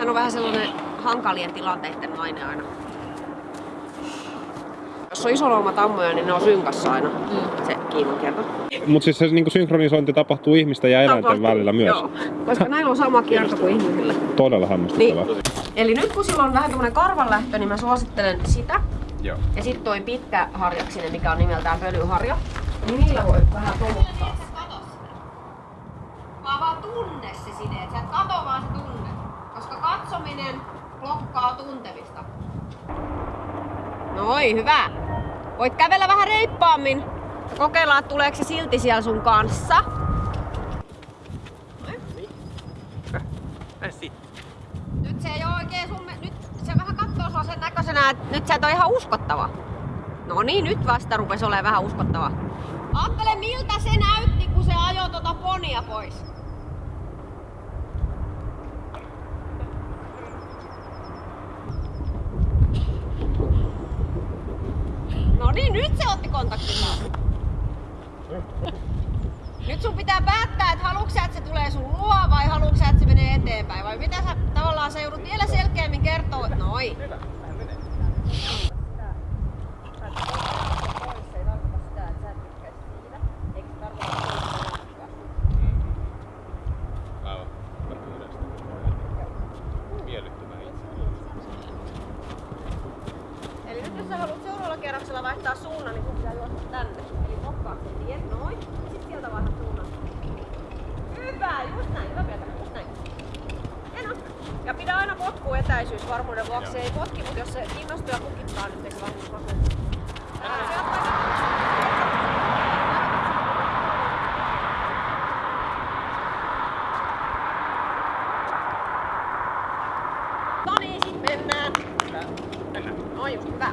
Hän on vähän sellainen hankalien tilanteiden nainen aina. Jos on isolaumatammoja, niin ne on synkassa aina. Mm. Se kiinnonkerto. Mutta siis se niinku synkronisointi tapahtuu ihmisten ja eläinten Tapahtuu, välillä myös. Joo, koska näillä on sama kierto kuin ihmisillä. Todella hämmästyttävää. Niin. Eli nyt kun sillä on vähän tämmönen karvanlähtö, niin mä suosittelen sitä. Joo. Ja sitten toi pitkä harjaksinen, mikä on nimeltään pölyharja. Niin niillä voi vähän tomuttaa. Vaan vaan tunne se side, et sä et kato vaan se tunne. Koska katsominen blokkaa tuntemista. Noi, hyvä. Voit kävellä vähän reippaammin. Ja kokeilla, että tuleeko se silti siellä sun kanssa. Nyt se ei oo oikein sun... me- Nyt se vähän kattoo sua sen näköisenä, että nyt sä et oo ihan uskottava. No niin, nyt vasta rupes olemaan vähän uskottava. Aattele miltä se näytti, kun se ajoi tota ponia pois. Niin, nyt se otti kontaktin. Nyt sun pitää päättää, että haluatko sä, että se tulee sun luo vai haluatko sä, että se menee eteenpäin. Vai mitä sä tavallaan sä joudut vielä selkeämmin kertoa. Noi. Eli nyt jos sä haluat seuraavalla kierroksella vaihtaa suunnan, niin sun pitää juosta tänne. Eli blokkaa se tie, noin. Sitten sieltä vaihdat suunnan. Hyvä, just näin. Hyvä Pietari, just näin. Hieno. Ja pidä aina potku etäisyys varmuuden vuoksi. Se ei potki, mutta jos se innostuu ja kukittaa, niin eikö vasen. No Noin, just hyvä.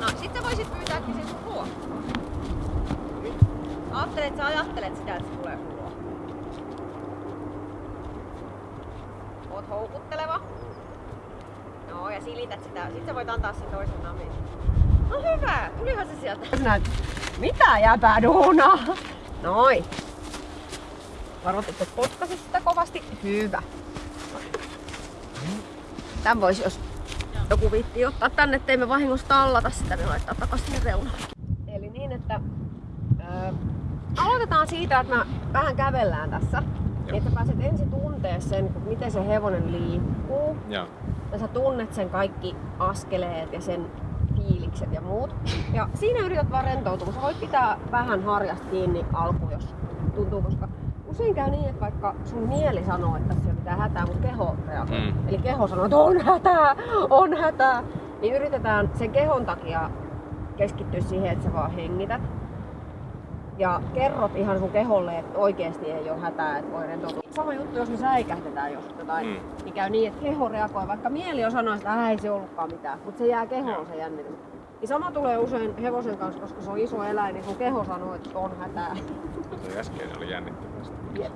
No, sit sä voisit pyytääkin sen sun luo. Ajattelet, että sä ajattelet sitä, että se tulee sun luo. Oot houkutteleva. No, ja silität sitä. Sit sä voit antaa sen toisen namin. No hyvä, tulihan se sieltä. Mitä jäpää duunaa? Noin. Varoitit, että potkasi sitä kovasti. Hyvä. Tän voisi, jos joku viitti ottaa tänne, ettei me vahingossa tallata sitä, niin laittaa takaisin reunalle. Eli niin, että ää, aloitetaan siitä, että me vähän kävellään tässä. Niin, että pääset ensin tuntee sen, miten se hevonen liikkuu. Joo. Ja sä tunnet sen kaikki askeleet ja sen fiilikset ja muut. Ja siinä yrität vaan rentoutua. Sä voit pitää vähän harjasta kiinni alkuun, jos tuntuu, koska usein käy niin, että vaikka sun mieli sanoo, että tässä ei ole mitään hätää, mutta keho reagoi. Mm. Eli keho sanoo, että on hätää, on hätää. Niin yritetään sen kehon takia keskittyä siihen, että sä vaan hengität. Ja kerrot ihan sun keholle, että oikeasti ei ole hätää, että voi rentoutua. Sama juttu, jos me säikähtetään jos jotain, Mm. niin käy niin, että keho reagoi. Vaikka mieli on sanoa, että "Ää, ei se ollutkaan mitään, mutta se jää kehoon se jännitys. Niin sama tulee usein hevosen kanssa, koska se on iso eläin, niin sun keho sanoo, että on hätää. Toi äsken oli jännittävästi. Jep.